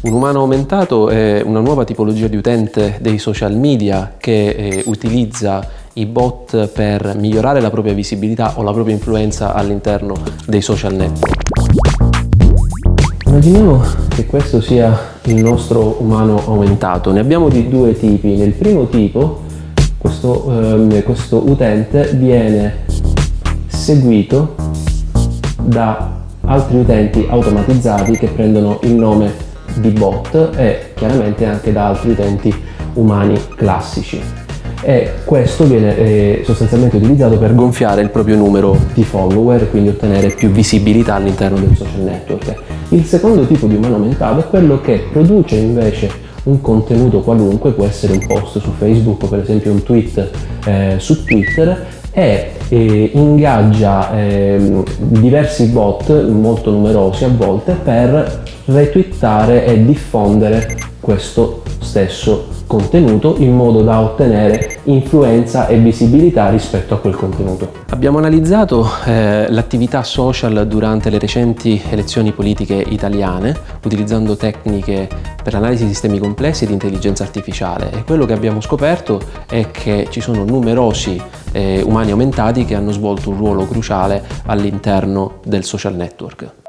Un umano aumentato è una nuova tipologia di utente dei social media che eh, utilizza i bot per migliorare la propria visibilità o la propria influenza all'interno dei social network. Immaginiamo che questo sia il nostro umano aumentato. Ne abbiamo di due tipi. Nel primo tipo questo, eh, questo utente viene seguito da altri utenti automatizzati che prendono il nome di bot e chiaramente anche da altri utenti umani classici e questo viene eh, sostanzialmente utilizzato per gonfiare il proprio numero di follower quindi ottenere più visibilità all'interno del social network. Il secondo tipo di umano aumentato è quello che produce invece un contenuto qualunque, può essere un post su Facebook o per esempio un tweet eh, su Twitter e eh, ingaggia eh, diversi bot, molto numerosi a volte, per retweetare e diffondere questo stesso contenuto in modo da ottenere influenza e visibilità rispetto a quel contenuto. Abbiamo analizzato eh, l'attività social durante le recenti elezioni politiche italiane utilizzando tecniche per l'analisi di sistemi complessi e di intelligenza artificiale e quello che abbiamo scoperto è che ci sono numerosi eh, umani aumentati che hanno svolto un ruolo cruciale all'interno del social network.